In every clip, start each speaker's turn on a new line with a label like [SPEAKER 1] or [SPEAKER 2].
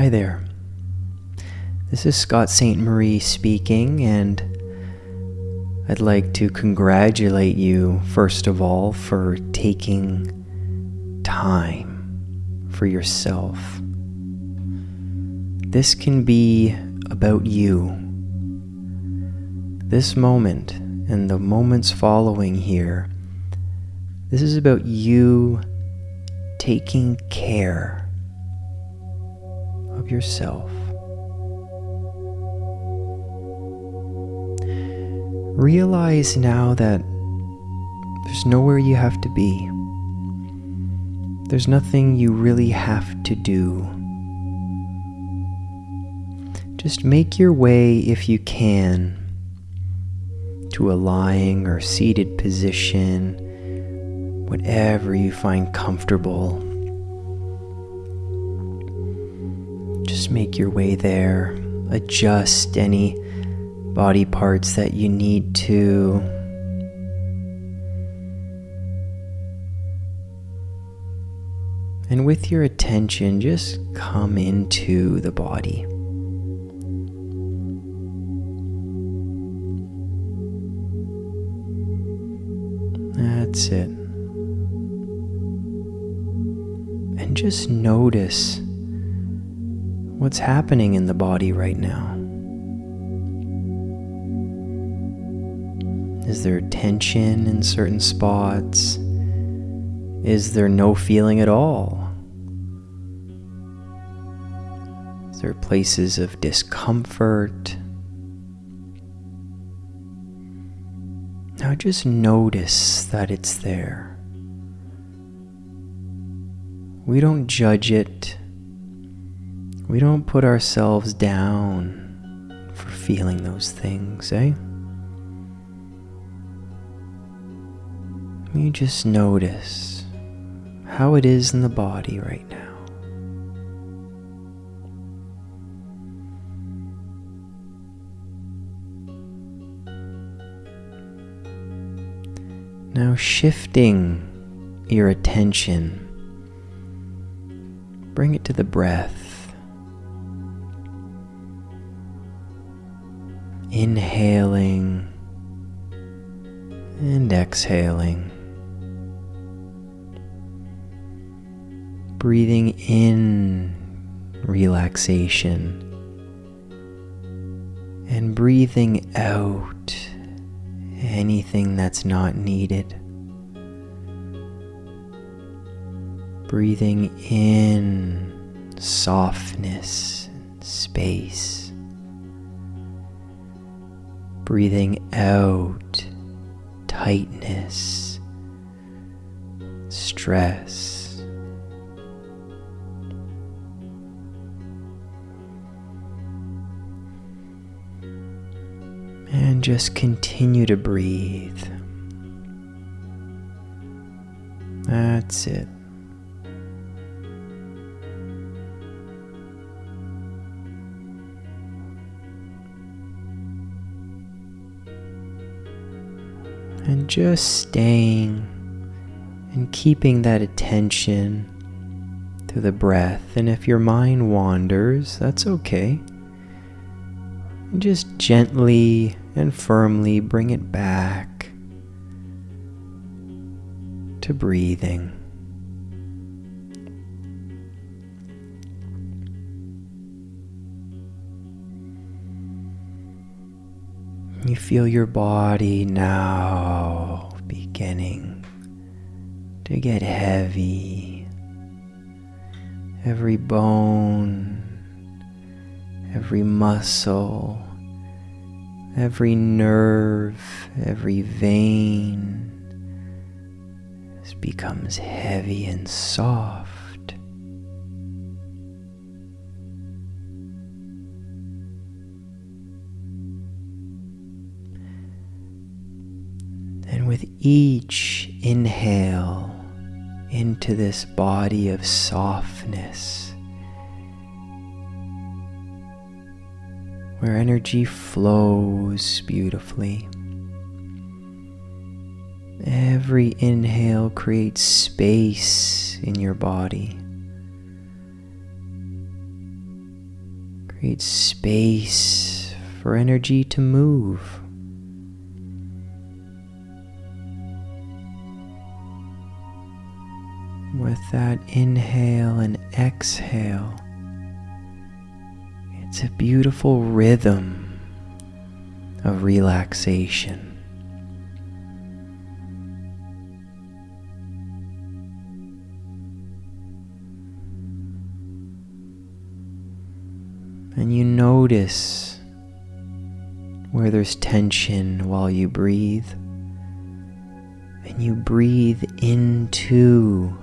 [SPEAKER 1] Hi there. This is Scott St. Marie speaking, and I'd like to congratulate you, first of all, for taking time for yourself. This can be about you. This moment and the moments following here, this is about you taking care of yourself. Realize now that there's nowhere you have to be. There's nothing you really have to do. Just make your way if you can to a lying or seated position, whatever you find comfortable. Make your way there. Adjust any body parts that you need to. And with your attention, just come into the body. That's it. And just notice what's happening in the body right now. Is there tension in certain spots? Is there no feeling at all? Is there places of discomfort? Now just notice that it's there. We don't judge it. We don't put ourselves down for feeling those things, eh? You just notice how it is in the body right now. Now shifting your attention, bring it to the breath. Inhaling and exhaling. breathing in relaxation and breathing out anything that's not needed. Breathing in softness space. Breathing out tightness, stress. And just continue to breathe. That's it. And just staying and keeping that attention to the breath. And if your mind wanders, that's okay. And just gently and firmly bring it back to breathing. You feel your body now to get heavy. Every bone, every muscle, every nerve, every vein becomes heavy and soft. And with each inhale into this body of softness, where energy flows beautifully. Every inhale creates space in your body. Creates space for energy to move. That inhale and exhale, it's a beautiful rhythm of relaxation. And you notice where there's tension while you breathe. And you breathe into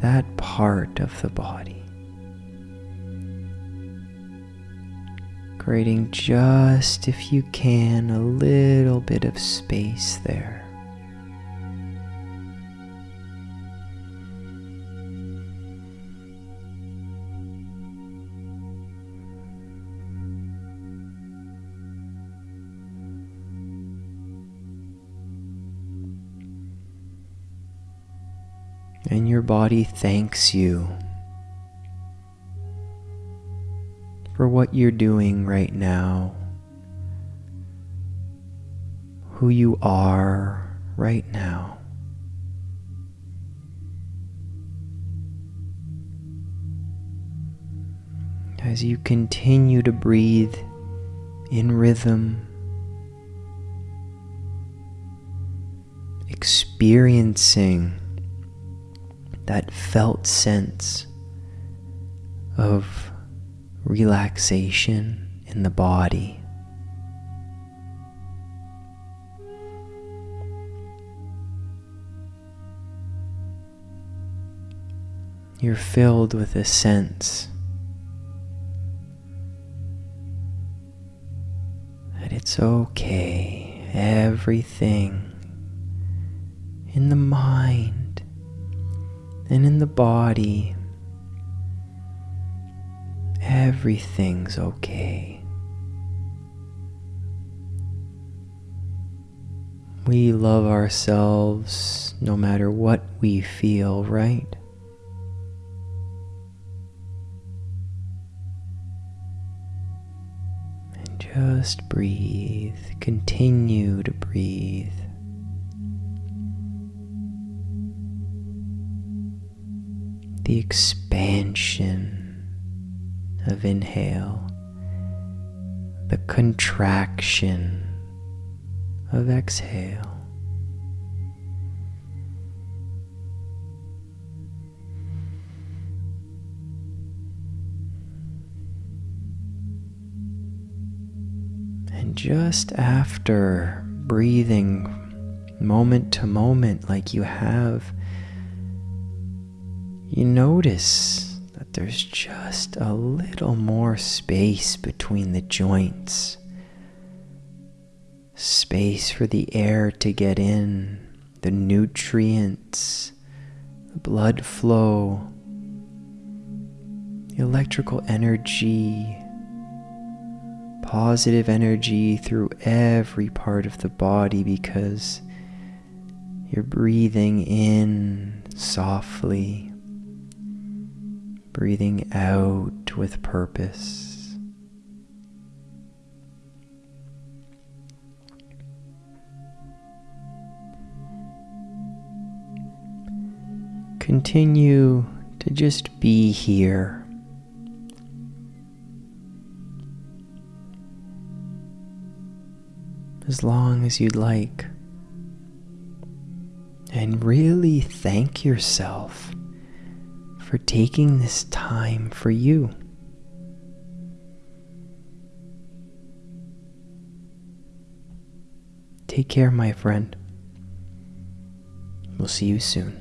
[SPEAKER 1] that part of the body. Creating just, if you can, a little bit of space there. And your body thanks you for what you're doing right now, who you are right now. As you continue to breathe in rhythm, experiencing that felt sense of relaxation in the body. You're filled with a sense that it's okay, everything in the mind and in the body, everything's okay. We love ourselves no matter what we feel, right? And just breathe, continue to breathe. The expansion of inhale, the contraction of exhale. And just after breathing moment to moment, like you have you notice that there's just a little more space between the joints. Space for the air to get in, the nutrients, the blood flow, the electrical energy, positive energy through every part of the body because you're breathing in softly breathing out with purpose. Continue to just be here. As long as you'd like. And really thank yourself for taking this time for you. Take care, my friend. We'll see you soon.